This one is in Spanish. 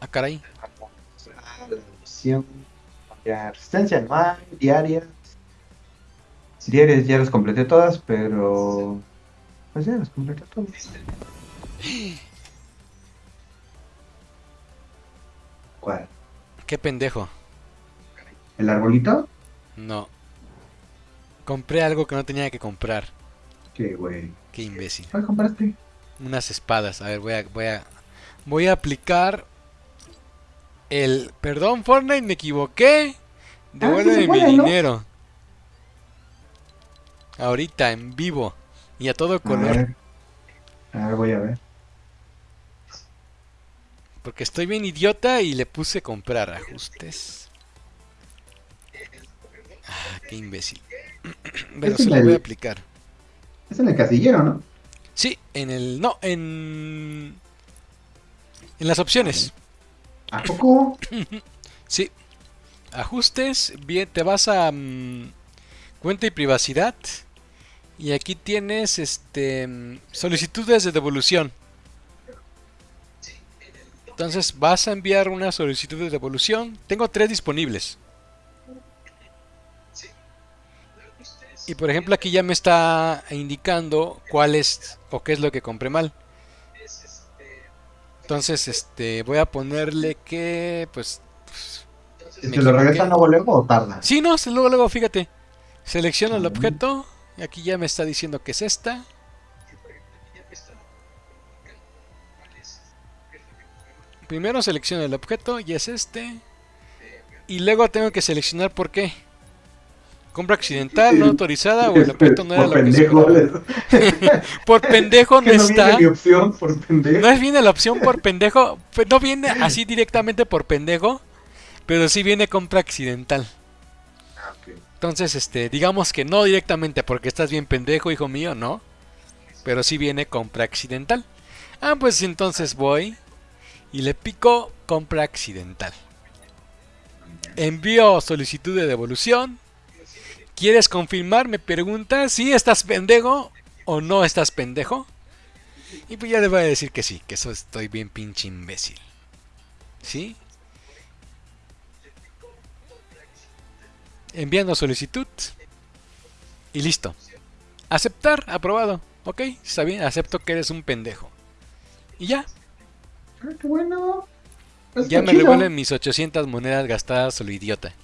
Ah, caray. La misión. Ya, resistencia anual, diaria. Diarias ya las completé todas, pero. Pues ya las completé todas. ¿Cuál? Qué pendejo. ¿El arbolito? No. Compré algo que no tenía que comprar. ¿Qué, güey? Qué imbécil. ¿Cuál compraste? Unas espadas. A ver, voy a, voy a, voy a aplicar el... Perdón, Fortnite, me equivoqué. Devuélveme se puede, mi dinero. Ahorita, en vivo. Y a todo A color. ver. A ver, voy a ver. Porque estoy bien idiota y le puse comprar. Ajustes. Ah, qué imbécil. Pero se lo voy a aplicar. Es en el casillero, ¿no? Sí, en el... No, en... En las opciones. ¿A poco? Sí. Ajustes, bien, te vas a mm, cuenta y privacidad. Y aquí tienes este mm, solicitudes de devolución. Entonces vas a enviar una solicitud de devolución. Tengo tres disponibles. Y por ejemplo aquí ya me está indicando cuál es o qué es lo que compré mal. Entonces este voy a ponerle que pues ¿Se Me lo equivoqué. regresan luego luego o tarda? Sí, no, se- luego, luego, fíjate. Selecciona el objeto. Y aquí ya me está diciendo que es esta. Primero selecciono el objeto y es este. Y luego tengo que seleccionar por qué. Compra accidental, no autorizada o el objeto no era por lo que pendejo. esperaba. Por pendejo no que no viene está. mi opción por pendejo. No es viene la opción por pendejo. No viene así directamente por pendejo. Pero sí viene compra accidental. Ah. Entonces, este, digamos que no directamente porque estás bien pendejo, hijo mío, no. Pero sí viene compra accidental. Ah, pues entonces voy y le pico compra accidental. Envío solicitud de devolución. ¿Quieres confirmar? Me pregunta si estás pendejo o no estás pendejo. Y pues ya le voy a decir que sí, que eso estoy bien pinche imbécil. ¿Sí? enviando solicitud y listo. Aceptar, aprobado. Ok, está bien, acepto que eres un pendejo. Y ya, Ah, qué bueno. Está ya me chido. revuelven mis 800 monedas gastadas a lo idiota.